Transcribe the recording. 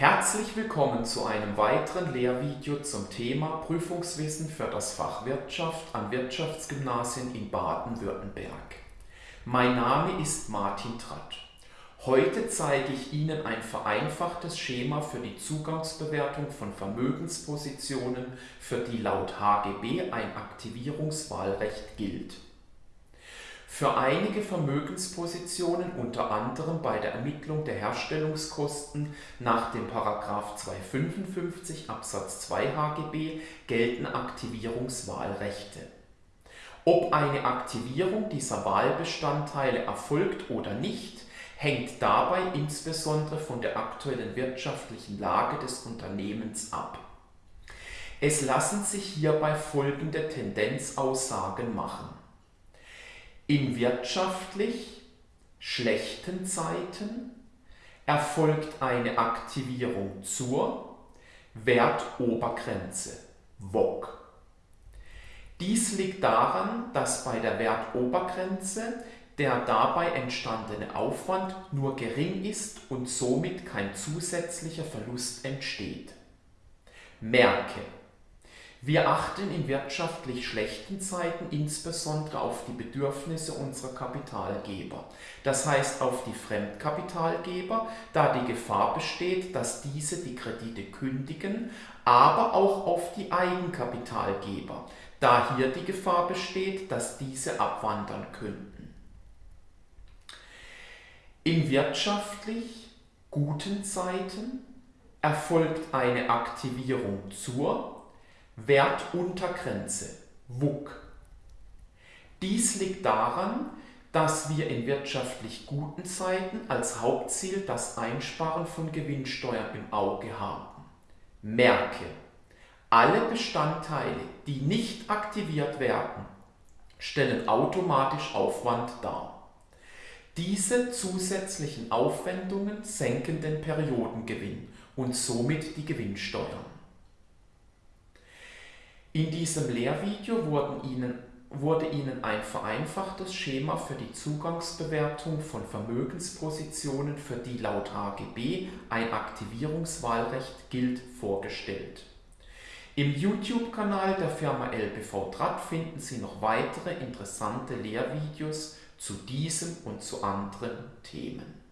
Herzlich willkommen zu einem weiteren Lehrvideo zum Thema Prüfungswissen für das Fach Wirtschaft an Wirtschaftsgymnasien in Baden-Württemberg. Mein Name ist Martin Tratt. Heute zeige ich Ihnen ein vereinfachtes Schema für die Zugangsbewertung von Vermögenspositionen, für die laut HGB ein Aktivierungswahlrecht gilt. Für einige Vermögenspositionen, unter anderem bei der Ermittlung der Herstellungskosten nach dem § 255 Absatz 2 HGB, gelten Aktivierungswahlrechte. Ob eine Aktivierung dieser Wahlbestandteile erfolgt oder nicht, hängt dabei insbesondere von der aktuellen wirtschaftlichen Lage des Unternehmens ab. Es lassen sich hierbei folgende Tendenzaussagen machen in wirtschaftlich schlechten Zeiten erfolgt eine Aktivierung zur Wertobergrenze (WOG). Dies liegt daran, dass bei der Wertobergrenze der dabei entstandene Aufwand nur gering ist und somit kein zusätzlicher Verlust entsteht. Merke wir achten in wirtschaftlich schlechten Zeiten insbesondere auf die Bedürfnisse unserer Kapitalgeber, das heißt auf die Fremdkapitalgeber, da die Gefahr besteht, dass diese die Kredite kündigen, aber auch auf die Eigenkapitalgeber, da hier die Gefahr besteht, dass diese abwandern könnten. In wirtschaftlich guten Zeiten erfolgt eine Aktivierung zur Wertuntergrenze (WUK). Dies liegt daran, dass wir in wirtschaftlich guten Zeiten als Hauptziel das Einsparen von Gewinnsteuern im Auge haben. Merke: Alle Bestandteile, die nicht aktiviert werden, stellen automatisch Aufwand dar. Diese zusätzlichen Aufwendungen senken den Periodengewinn und somit die Gewinnsteuern in diesem Lehrvideo Ihnen, wurde Ihnen ein vereinfachtes Schema für die Zugangsbewertung von Vermögenspositionen, für die laut HGB ein Aktivierungswahlrecht gilt, vorgestellt. Im YouTube-Kanal der Firma LBV Tratt finden Sie noch weitere interessante Lehrvideos zu diesem und zu anderen Themen.